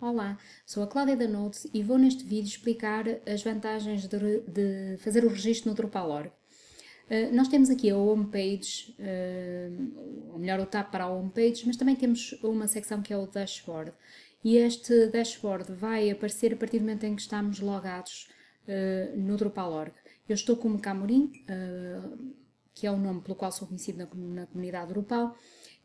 Olá, sou a Cláudia da Notes e vou neste vídeo explicar as vantagens de, de fazer o registro no Drupal.org. Uh, nós temos aqui a homepage, uh, ou melhor o tab para a homepage, mas também temos uma secção que é o dashboard. E este dashboard vai aparecer a partir do momento em que estamos logados uh, no Drupal.org. Eu estou como Camorim, que é o nome pelo qual sou conhecido na, na comunidade Drupal,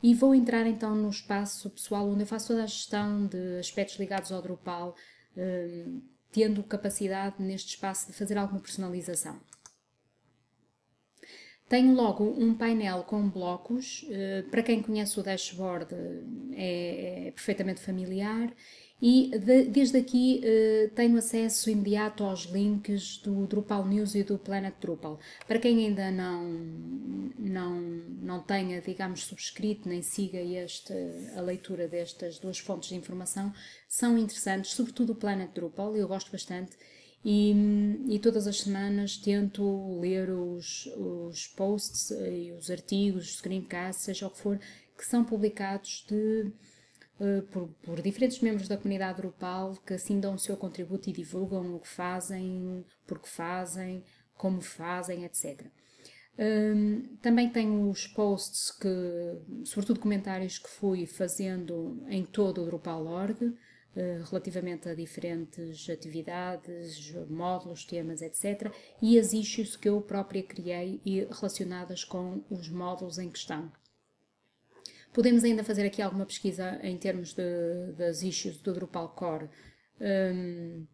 e vou entrar então no espaço pessoal onde eu faço toda a gestão de aspectos ligados ao Drupal, hum, tendo capacidade neste espaço de fazer alguma personalização. Tenho logo um painel com blocos, eh, para quem conhece o dashboard é, é perfeitamente familiar e de, desde aqui uh, tenho acesso imediato aos links do Drupal News e do Planet Drupal. Para quem ainda não, não, não tenha, digamos, subscrito nem siga este, a leitura destas duas fontes de informação, são interessantes, sobretudo o Planet Drupal, eu gosto bastante, e, e, todas as semanas tento ler os, os posts e os artigos, os screencasts, seja o que for, que são publicados de eh, por, por, diferentes membros da comunidade Drupal que assim dão o seu contributo e divulgam o que fazem, porque fazem, como fazem, etc. Um, também tenho os posts que, sobretudo comentários que fui fazendo em todo o Drupal.org, uh, relativamente a diferentes atividades, módulos, temas, etc. E as issues que eu própria criei e relacionadas com os módulos em questão. Podemos ainda fazer aqui alguma pesquisa em termos de, das issues do Drupal Core um,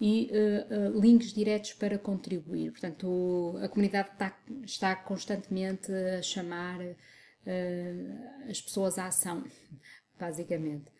e uh, uh, links diretos para contribuir. Portanto, o, a comunidade está, está, constantemente a chamar uh, as pessoas à ação, basicamente.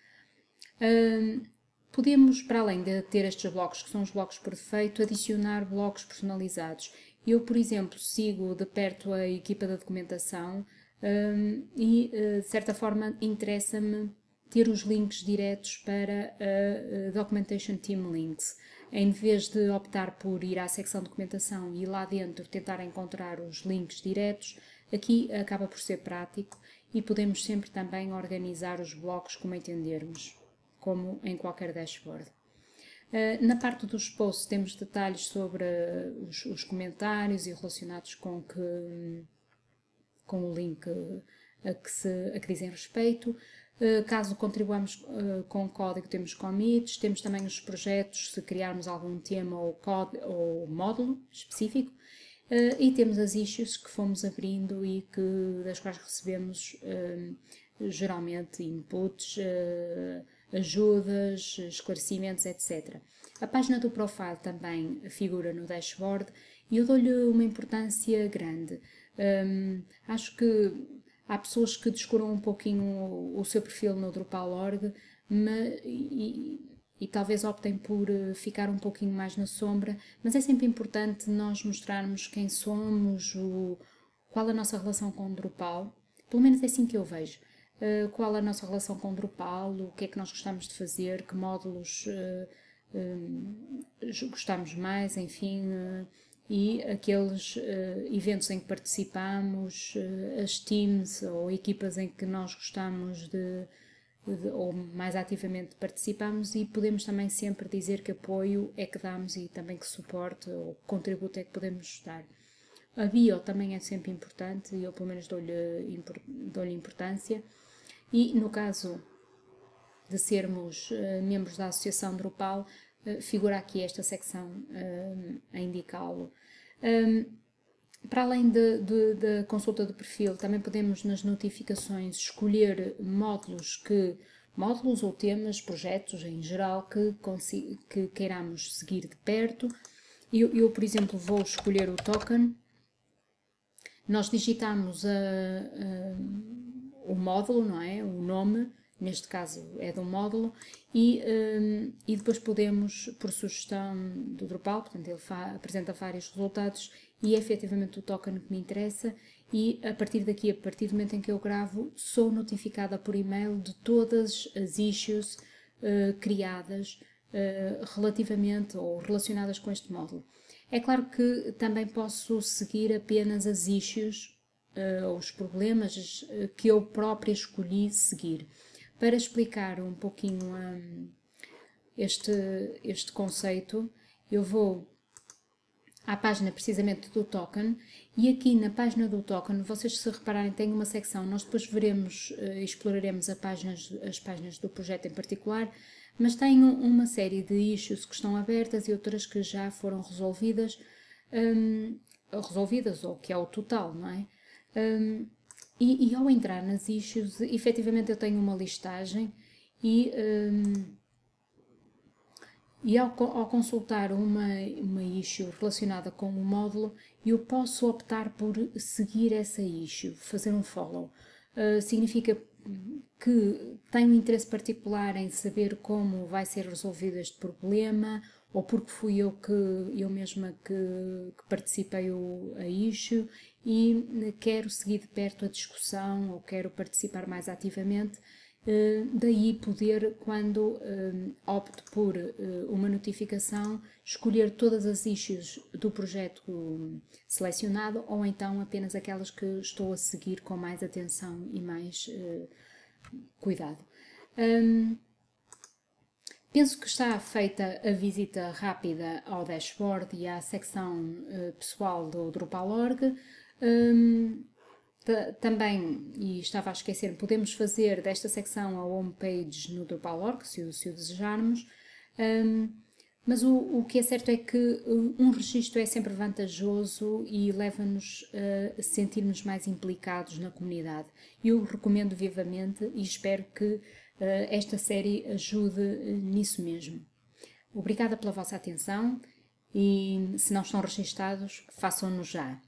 Um, podemos, para além de ter estes blocos, que são os blocos por defeito, adicionar blocos personalizados. Eu, por exemplo, sigo de perto a equipa da documentação um, e, uh, de certa forma, interessa-me ter os links diretos para a, Documentation Team Links. Em vez de optar por ir à secção documentação e lá dentro tentar encontrar os links diretos, aqui acaba por ser prático e podemos sempre também organizar os blocos como entendermos, como em qualquer dashboard. Uh, na parte dos posts temos detalhes sobre os, os, comentários e relacionados com que um, com o link a que, se, a que dizem respeito. Eh, caso contribuamos eh, com código, temos commits, temos também os projetos, se criarmos algum tema ou, ou módulo específico, eh, e temos as issues que fomos abrindo e que, das quais recebemos geralmente inputs, ajudas, esclarecimentos, etc. A página do profile também figura no dashboard e eu dou-lhe uma importância grande. Um, acho que há pessoas que descuram um pouquinho o, o seu perfil no Drupal.org e, e, talvez optem por eh, ficar um pouquinho mais na sombra, mas é sempre importante nós mostrarmos quem somos, o, qual a nossa relação com o Drupal, pelo menos é assim que eu vejo. Uh, qual a nossa relação com o Drupal, o que é que nós gostamos de fazer, que módulos uh, uh, gostamos mais, enfim, e aqueles uh, eventos em que participamos, uh, as teams ou equipas em que nós gostamos de, de, ou mais ativamente participamos e podemos também sempre dizer que apoio é que damos e também que suporte ou contributo é que podemos dar. A bio também é sempre importante e eu pelo menos dou-lhe dou importância e no caso de sermos uh, membros da Associação Drupal, figura aqui esta secção a indicá-lo. Um, para além da consulta do perfil, também podemos nas notificações escolher módulos que módulos ou temas, projetos em geral que, que queiramos seguir de perto. Eu, eu, por exemplo, vou escolher o token. Nós digitamos a, a, o módulo, não é? O nome, neste caso é de um módulo, e, um, e depois podemos, por sugestão do Drupal, portanto ele apresenta vários resultados e é efetivamente o token que me interessa e a partir daqui, a partir do momento em que eu gravo, sou notificada por e-mail de todas as issues uh, criadas uh, relativamente ou relacionadas com este módulo. É claro que também posso seguir apenas as issues, uh, os problemas que eu própria escolhi seguir para explicar um pouquinho a, este, este conceito, eu vou à página precisamente do token e aqui na página do token, vocês se repararem tem uma secção, nós depois veremos e uh, exploraremos páginas, as páginas do projeto em particular, mas tem uma série de issues que estão abertas e outras que já foram resolvidas, um, resolvidas ou que é o total, não é? Um, e, e, ao entrar nas issues, efetivamente eu tenho uma listagem e, um, e ao, ao, consultar uma, uma issue relacionada com o módulo, eu posso optar por seguir essa issue, fazer um follow. Uh, significa que tenho um interesse particular em saber como vai ser resolvido este problema, ou porque fui eu que eu mesma que, que participei o, a issue e quero seguir de perto a discussão ou quero participar mais ativamente, daí poder, quando eh, opto por eh, uma notificação, escolher todas as issues do projeto selecionado ou então apenas aquelas que estou a seguir com mais atenção e mais cuidado. Penso que está feita a visita rápida ao dashboard e à secção pessoal do Drupal.org. Um, também, e estava a esquecer, podemos fazer desta secção a homepage no Drupal.org, se, se o desejarmos, um, mas o, o, que é certo é que um registro é sempre vantajoso e leva-nos a sentirmos mais implicados na comunidade. Eu recomendo vivamente e espero que uh, esta série ajude nisso mesmo. Obrigada pela vossa atenção e se não estão registados, façam-no já.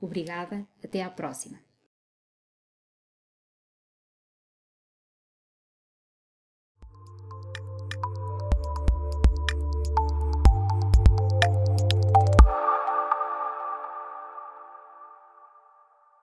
Obrigada, até à próxima.